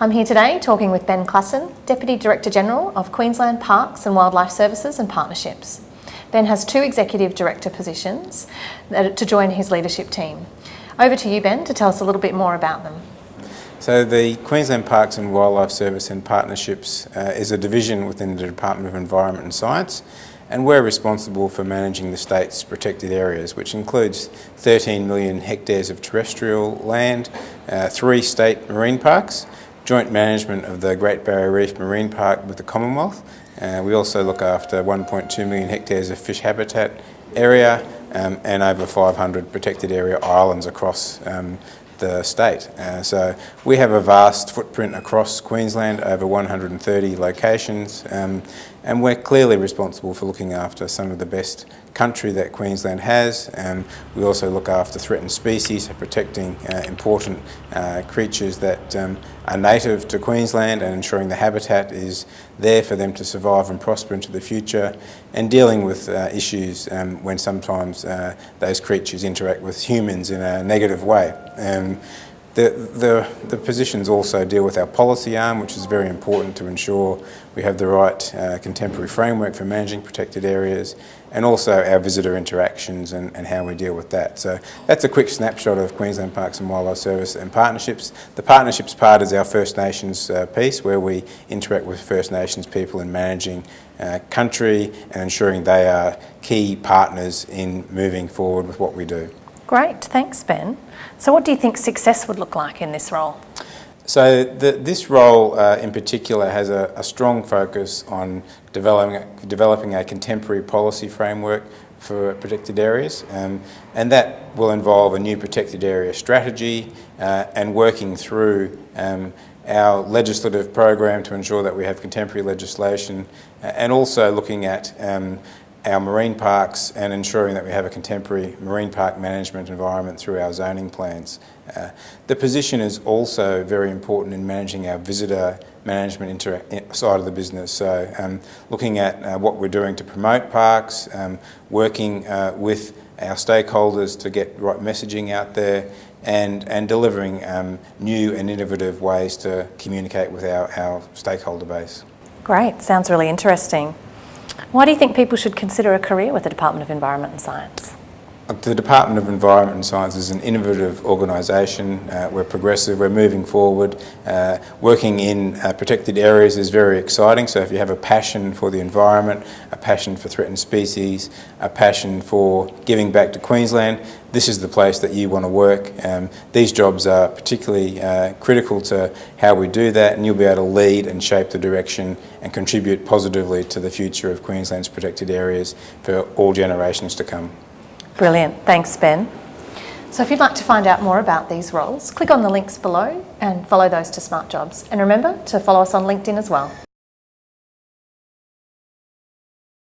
I'm here today talking with Ben Klaassen, Deputy Director General of Queensland Parks and Wildlife Services and Partnerships. Ben has two Executive Director positions to join his leadership team. Over to you, Ben, to tell us a little bit more about them. So the Queensland Parks and Wildlife Service and Partnerships uh, is a division within the Department of Environment and Science and we're responsible for managing the state's protected areas, which includes 13 million hectares of terrestrial land, uh, three state marine parks, joint management of the Great Barrier Reef Marine Park with the Commonwealth. Uh, we also look after 1.2 million hectares of fish habitat area um, and over 500 protected area islands across um, the state. Uh, so we have a vast footprint across Queensland, over 130 locations, um, and we're clearly responsible for looking after some of the best country that Queensland has. Um, we also look after threatened species, protecting uh, important uh, creatures that um, are native to Queensland and ensuring the habitat is there for them to survive and prosper into the future, and dealing with uh, issues um, when sometimes uh, those creatures interact with humans in a negative way. The, the, the, positions also deal with our policy arm, which is very important to ensure we have the right uh, contemporary framework for managing protected areas, and also our visitor interactions and, and, how we deal with that. So that's a quick snapshot of Queensland Parks and Wildlife Service and partnerships. The partnerships part is our First Nations uh, piece, where we interact with First Nations people in managing uh, country and ensuring they are key partners in moving forward with what we do. Great, thanks Ben. So what do you think success would look like in this role? So the, this role uh, in particular has a, a, strong focus on developing, developing a contemporary policy framework for protected areas um, and that will involve a new protected area strategy uh, and working through um, our legislative program to ensure that we have contemporary legislation uh, and also looking at um, our marine parks and ensuring that we have a contemporary marine park management environment through our zoning plans. Uh, the position is also very important in managing our visitor management side of the business. So um, looking at uh, what we're doing to promote parks, um, working uh, with our stakeholders to get right messaging out there and, and delivering um, new and innovative ways to communicate with our, our stakeholder base. Great, sounds really interesting. Why do you think people should consider a career with the Department of Environment and Science? The Department of Environment and Science is an innovative organisation. Uh, we're progressive, we're moving forward. Uh, working in uh, protected areas is very exciting, so if you have a passion for the environment, a passion for threatened species, a passion for giving back to Queensland, this is the place that you want to work. Um, these jobs are particularly uh, critical to how we do that and you'll be able to lead and shape the direction and contribute positively to the future of Queensland's protected areas for all generations to come. Brilliant. Thanks, Ben. So if you'd like to find out more about these roles, click on the links below and follow those to Smart Jobs. And remember to follow us on LinkedIn as well.